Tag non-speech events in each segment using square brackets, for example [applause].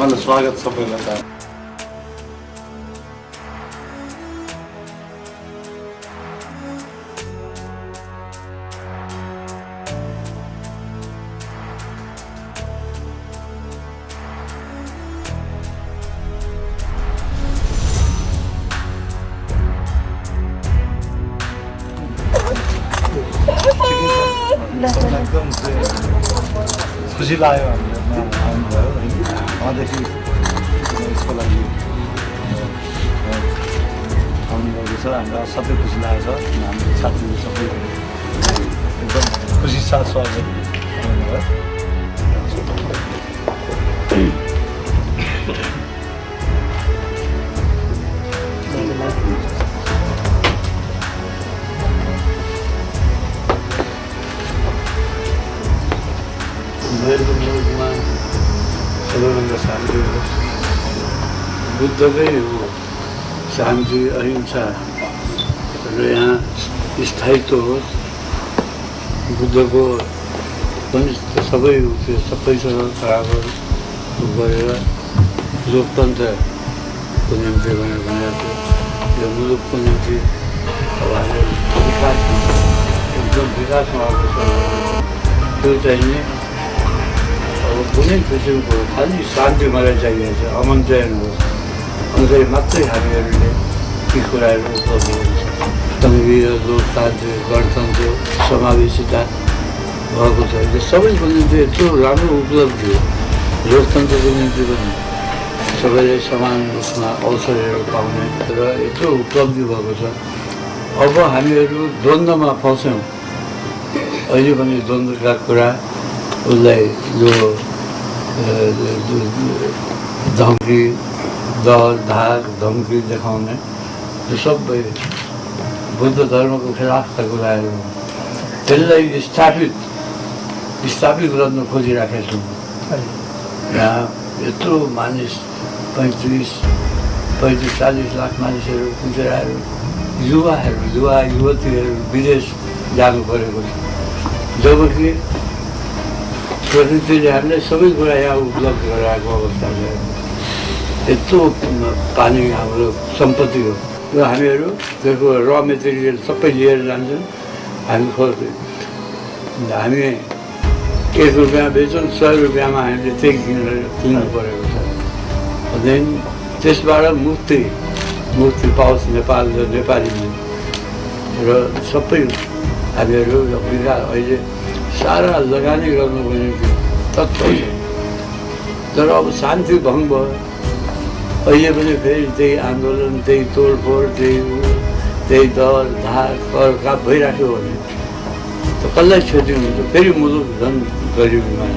सम्हाले स्वागत सबैलाई एकदम खुसी लाग्यो हामीलाई आउनुभयो होइन उहाँदेखि यसको लागि आउनुभएको छ हामीलाई सबै खुसी लागेको छ हाम्रो साथीहरू सबै एकदम खुसी साथ स्वागत मेरो मुलुकमा सबैभन्दा शान्ति होस् बुद्धकै हो शान्ति अहिंसा र यहाँ स्थायित्व होस् बुद्धको पनि सबै त्यो सबैसँग बराबर गरेर लोकतन्त्रको निम्ति भनेर भनेको यो मुलुकको निम्ति अब हाम्रो विकास एकदम विकासमा आएको छ त्यो नि कुनै किसिमको खालि शान्ति मलाई चाहिएको छ चयन हो अनुसार मात्रै हामीहरूले ती कुराहरू उपलब्ध लोकतान्त्रिक गणतन्त्र समावेशिता भएको छ यो सबैको निम्ति यत्रो राम्रो उपलब्धि हो लोकतन्त्रको निम्ति पनि सबैले समान रूपमा अवसरहरू पाउने र यत्रो उपलब्धि भएको छ अब हामीहरू द्वन्द्वमा फस्यौँ अहिले पनि द्वन्द्वका कुरा उसलाई यो धम्की दल धाक धम्की देखाउने यो सबै बुद्ध धर्मको खिलाफका कुराहरू त्यसलाई स्थापित स्थापित गर्न खोजिराखेको छौँ यहाँ यत्रो मानिस पैँतिस पैँतिस चालिस लाख मानिसहरू कुचेराहरू युवाहरू युवा युवतीहरू विदेश जानु परेको छ जबकि प्रकृतिले सबै कुरा यहाँ उपलब्ध गराएको अवस्था छ यत्रो पानी हाम्रो सम्पत्ति हो र हामीहरू त्यसको र मेटेरियल सबै लिएर जान्छौँ हामी खोज्छौँ हामी एक रुपियाँ बेच्छौँ सय रुपियाँमा हामीले त्यही किनेर किन्नु परेको छ त्यहाँदेखि त्यसबाट मुक्ति मुक्ति पाओस् नेपाल र नेपालीले र सबै हामीहरू अहिले सारा लगानी गर्नुको निम्ति तत्पर छ तर अब शान्ति भङ्ग भयो अहिले पनि फेरि त्यही आन्दोलन त्यही तोडफोड त्यही त्यही दल धार कर काप भइराख्यो भने त कसलाई क्षति हुन्छ फेरि मुलुक झन् गरिबीमा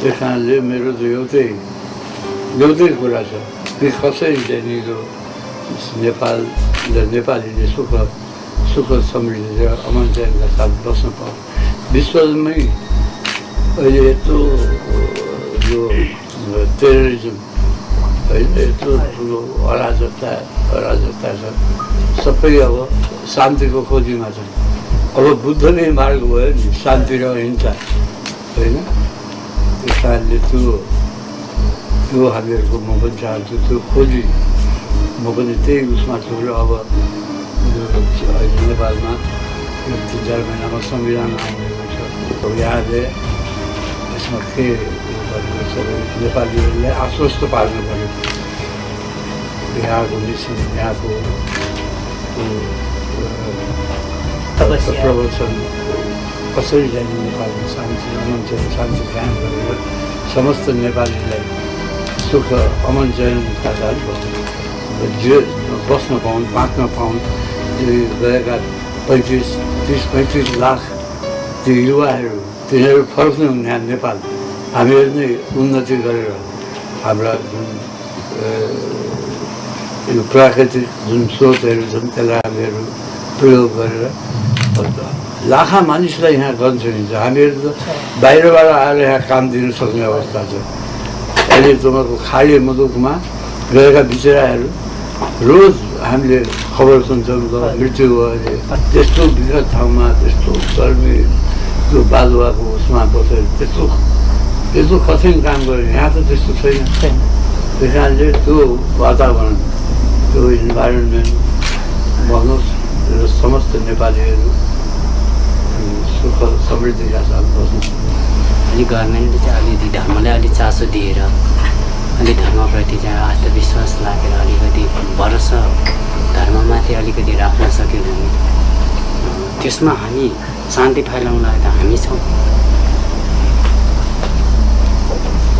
त्यस कारणले मेरो त एउटै एउटै कुरा छ कि कसरी चाहिँ नेपाल नेपालीले सुख सुख समृद्धि अमन चयनका साथ बस्न पाऊ। विश्वमै अहिले यत्रो यो टेररिजम होइन यत्रो ठुलो अराजकता अराजकता छ। सबै अब शान्तिको खोजीमा छन्। अब बुद्ध नै मार्ग भयो नि शान्ति र अहिंसा होइन? त्यस कारणले त्यो त्यो हामीहरूको म पनि चाहन्छु त्यो खोजी। म पनि त्यही उसमा छु र अब अहिले नेपालमा यो तिन चार महिनामा संविधान आउनेको छ यहाँले यसमा के सबै नेपालीहरूलाई आश्वस्त पार्नु पऱ्यो यहाँको मिसन यहाँको। प्रवचन कसरी जाने नेपालमा शान्ति अमन चयन शान्ति ध्यान गरेर समस्त नेपालीलाई सुख अमन चयनका साथ जे बस्न पाउन् बाँच्न पाउन् गएका पैँतिस तिस पैँतिस लाख त्यो युवाहरू तिनीहरू फर्क्नु यहाँ नेपाल हामीहरू नै उन्नति गरेर हाम्रा जुन यो प्राकृतिक जुन स्रोतहरू छन् त्यसलाई हामीहरू प्रयोग गरेर लाखा मानिसलाई यहाँ गर्न सकिन्छ हामीहरू त बाहिरबाट आएर यहाँ काम दिन सक्ने अवस्था छ अहिले तपाईँको खाडी मुलुकमा गएका बिचराहरू रोज हामीले खबर सुन्छौँ त मृत्यु भयो अरे त्यस्तो विगत ठाउँमा त्यस्तो गर्मी त्यो बालुवाको उसमा बसेर त्यस्तो यस्तो कठिन काम गर्यो यहाँ त त्यस्तो छैन छैन त्यस कारणले त्यो वातावरण त्यो इन्भाइरोमेन्ट भन्नुहोस् र समस्त नेपालीहरू सुख समृद्धिका साथ बस्नु अलिक गभर्मेन्टले चाहिँ अलिकति धर्मलाई अलिक चासो दिएर अलिक धर्मप्रति चाहिँ आत्मविश्वास लागेर अलिकति भरोसा धर्ममाथि अलिकति राख्न सक्यो भने त्यसमा हामी शान्ति फैलाउनलाई त हामी छौँ।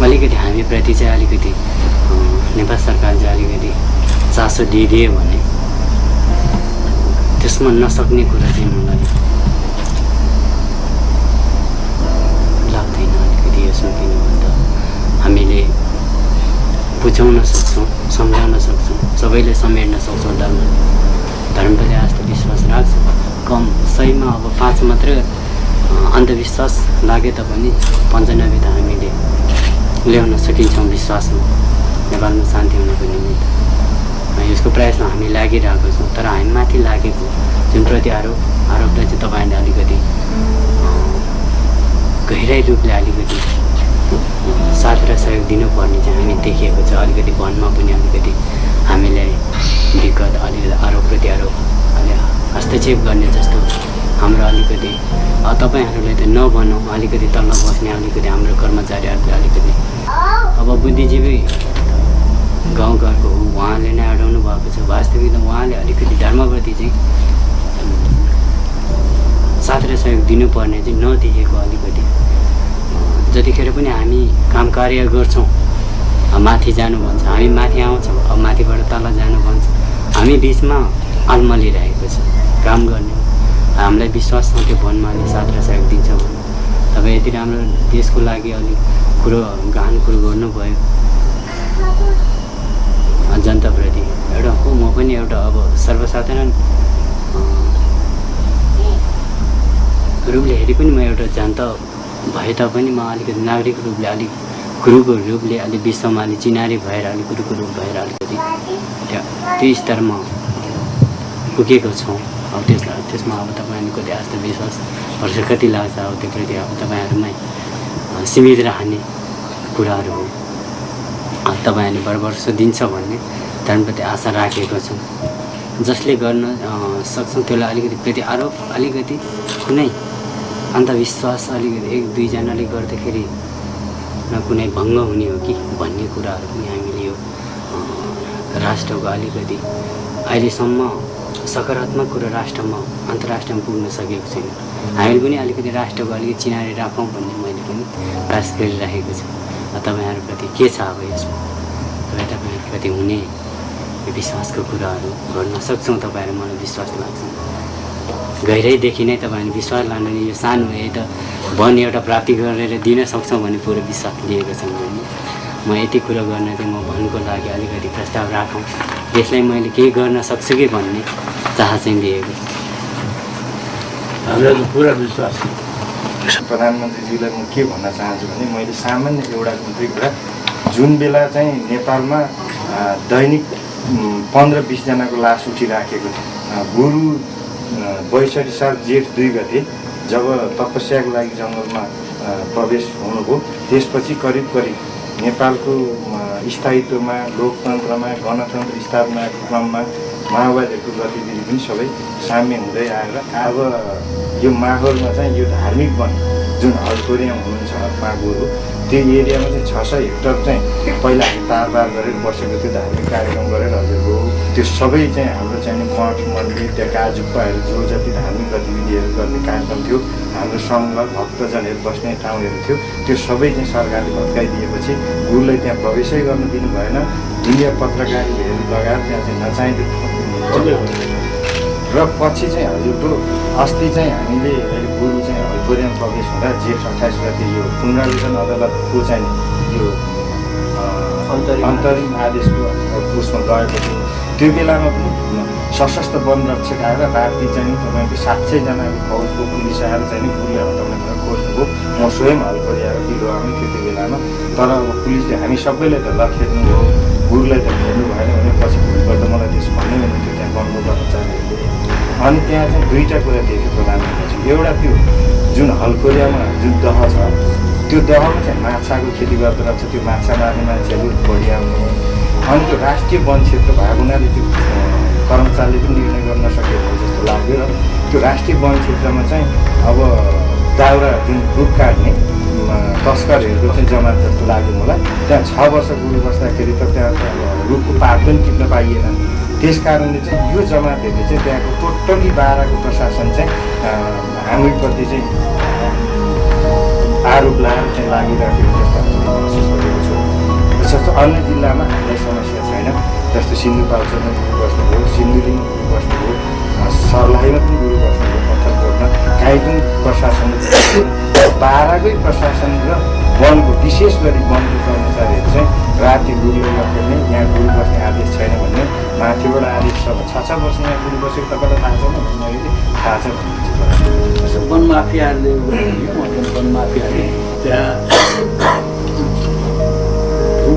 अलिकति हामीप्रति चाहिँ अलिकति नेपाल सरकार चाहिँ अलिकति चासो दिइदियो भने त्यसमा नसक्ने कुरा चाहिँ मलाई लाग्दैन अलिकति यसमा किन भन्दा हामीले बुझाउन सक्छौँ सम्झाउन सक्छौँ सबैले समेट्न सक्छौँ धर्म धर्मप्रति आस्था विश्वास राख्छ। कम सहीमा अब पाँच मात्रै अन्धविश्वास लागे तापनि पन्चानब्बे त हामीले ल्याउन सकिन्छौँ विश्वासमा। नेपालमा शान्ति हुनको निमित्त। यसको प्रयासमा हामी लागिरहेको छौँ तर हामी माथि लागेको जुन प्रति आरोप आरोपलाई चाहिँ तपाईँहरूले अलिकति गहिराई रूपले अलिकति साथ र सहयोग दिनुपर्ने चाहिँ हामी देखिएको छ। अलिकति वनमा पनि अलिकति हामीलाई दिक्कत अलिकति आरोप प्रति आरोप अलि हस्तक्षेप गर्ने जस्तो हाम्रो अलिकति अ, तपाईँहरूले त नभनौँ अलिकति तल बस्ने अलिकति हाम्रो कर्मचारीहरूले अलिकति अब बुद्धिजीवी गाउँघरको हो उहाँले नै अडाउनु भएको छ। वास्तविक उहाँले अलिकति धर्मप्रति चाहिँ साथ र सहयोग दिनुपर्ने चाहिँ नदिएको अलिकति जतिखेर पनि हामी काम कार्य गर्छौँ माथि जानु भन्छ हामी माथि आउँछौँ अब माथिबाट तल जानु भन्छ। हामी बिचमा अल्मलिरहेको छ काम गर्ने। हामीलाई विश्वास छ त्यो वनमाले साथ र सहयोग दिन्छ भने। तपाईँ यति राम्रो देशको लागि अलिक कुरो गहन कुरो गर्नुभयो। जनताप्रति एउटा हो म पनि एउटा अब सर्वसाधारण रूपले हेरे पनि म एउटा जनता भए तापनि म अलिकति नागरिक रूपले अलिक गुरुको रूपले अलिक विश्वमा अलिक चिनारी भएर अलिक गुरुको रूप भएर अलिकति त्यो स्तरमा पुगेको छौँ। अब त्यस त्यसमा अब तपाईँहरूको कति आस्था विश्वास भरोसा कति लाग्छ अब त्यो प्रति अब तपाईँहरूमै सीमित रहने कुराहरू हो। अब तपाईँहरूले भरभरोसा दिन्छ भन्ने धर्मप्रति आशा राखेको छौँ। जसले गर्न सक्छौँ त्यसलाई अलिकति प्रति आरोप अलिकति कुनै अन्धविश्वास अलिकति एक दुईजनाले गर्दाखेरि न कुनै भङ्ग हुने हो कि भन्ने कुराहरू पनि हामीले यो राष्ट्रको अलिकति अहिलेसम्म सकारात्मक कुरा राष्ट्रमा अन्तर्राष्ट्रमा पुग्न सकेको छैन। हामीले पनि अलिकति राष्ट्रको अलिकति चिनारी राखौँ भन्ने मैले पनि प्रयास गरिराखेको छु। तपाईँहरूप्रति के छ अब यसमा? तपाईँ तपाईँहरूप्रति हुने विश्वासको कुराहरू गर्न सक्छौँ तपाईँहरू मलाई विश्वास लाग्छ। गहिरैदेखि नै तपाईँहरूले विश्वास लानु नि यो सानो हो, यही त वन एउटा प्राप्ति गरेर दिन सक्छौँ भन्ने पुरो विश्वास लिएको छौँ भने म यति कुरो गर्न चाहिँ म भनको लागि अलिकति प्रस्ताव राखौँ। यसलाई मैले केही गर्न सक्छु कि भन्ने चाह चाहिँ लिएको छु। हामीलाई पुरा विश्वास छ प्रधानमन्त्रीज्यूलाई म के भन्न चाहन्छु भने मैले सामान्य एउटा मात्रै कुरा जुन बेला चाहिँ नेपालमा दैनिक पन्ध्र बिसजनाको लास उठिराखेको थियो गुरु बैसठी साल जेठ दुई गते जब तपस्याको लागि जङ्गलमा प्रवेश हुनुभयो त्यसपछि करिब करिब नेपालको स्थायित्वमा लोकतन्त्रमा गणतन्त्र स्थापनाको क्रममा माओवादीहरूको गतिविधि पनि सबै साम्य हुँदै आएर अब यो माहौलमा चाहिँ यो धार्मिक वन जुन हलकोरियामा हुनुहुन्छ मागुहरू त्यो एरियामा चाहिँ छ सय हेक्टर चाहिँ पहिला हामी तारबार गरेर बसेको थियो धार्मिक कार्यक्रम गरेर हजुरको त्यो सबै चाहिँ हाम्रो चाहिँ मठ मन्दिर त्यहाँ काजुप्पाहरू जो जति धार्मिक गतिविधिहरू गर्ने कार्यक्रम थियो हाम्रो सङ्घ भक्तजनहरू बस्ने ठाउँहरू थियो त्यो सबै चाहिँ सरकारले भत्काइदिएपछि गुरुलाई त्यहाँ प्रवेशै गर्न दिनु भएन। मिडिया पत्रकारीहरू लगायत त्यहाँ चाहिँ नचाहिँदो र पछि चाहिँ हजुरको अस्ति चाहिँ हामीले गुरु चाहिँ हलकोरियम प्रवेश हुँदा जेठ अठाइस गते यो पुनरावेदन अदालतको चाहिँ यो अन्तरिम आदेशको उसमा गएपछि त्यो बेलामा पनि सशस्त्र वन रक्षक आएर राति चाहिँ तपाईँको सात सयजनाको फौजको पुलिस आएर चाहिँ हटाउने भनेर खोज्नुभयो म स्वयं हलकोरियाएर बिरुवामै थियो त्यो बेलामा। तर अब पुलिसले हामी सबैलाई त लखेर्नु हो गुरुलाई त हेर्नु भएन भने पछि भोलिपल्ट मलाई त्यसो भन्नै हुन्थ्यो त्यहाँ वनको कर्मचारीहरूले अनि त्यहाँ चाहिँ दुईवटा कुरा देख्यो प्रधानमन्त्री एउटा त्यो जुन हलकोरियामा जुन दह छ त्यो दहमा चाहिँ माछाको खेती गर्दो रहेछ त्यो माछा मार्ने मान्छेहरू बढी आउनु। अनि त्यो राष्ट्रिय वन क्षेत्र भएको हुनाले त्यो कर्मचारीले पनि निर्णय गर्न सकेको जस्तो लाग्यो र त्यो राष्ट्रिय वन क्षेत्रमा चाहिँ अब दाउरा जुन रुख काट्ने तस्करहरूको चाहिँ जमात जस्तो लाग्यो मलाई। त्यहाँ छ वर्ष गुरु बस्दाखेरि त त्यहाँ रुखको पात पनि टिप्न पाइएन। त्यस कारणले चाहिँ यो जमातहरूले चाहिँ त्यहाँको टोटल्ली बाह्रको प्रशासन चाहिँ हामीप्रति चाहिँ आरोप लगाएर चाहिँ लागिरहेको जस्तो छु। अन्य जिल्लामा समस्या छैन। जस्तो सिन्धुपाल्चोकमा गुरु बस्नुभयो सिन्धुलीमा गुरु बस्नुभयो सर्लाहीमा पनि गुरु बस्नुभयो पत्थरकोटमा काहीँ प्रशासन बाह्रकै प्रशासन र वनको विशेष गरी वनको कर्मचारीहरू चाहिँ राति गुरुले नखेल्ने यहाँ गुरु बस्ने आदेश छैन भन्ने माथिबाट आदेश छ छ छ वर्ष यहाँ गुरु बसेको तपाईँलाई थाहा छैन भन्दाखेरि थाहा छ भन्नुहुन्छ वन माफियाहरूले वन माफियाले। त्यहाँ भू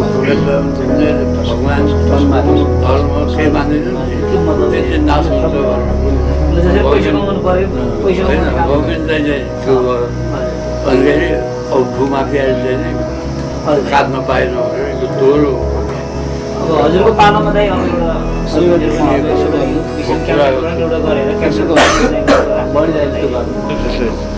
माफियाहरू भगवान् धर्म केही मान्दैनन् त्यसले नाश हुन्छ गर्नु। गोविन्दलाई चाहिँ त्यो फेरि अब भूमाफियाले चाहिँ काट्न पाएन भनेर यो दोहोरो हजुरको पालामा चाहिँ अब एउटा [laughs] [laughs]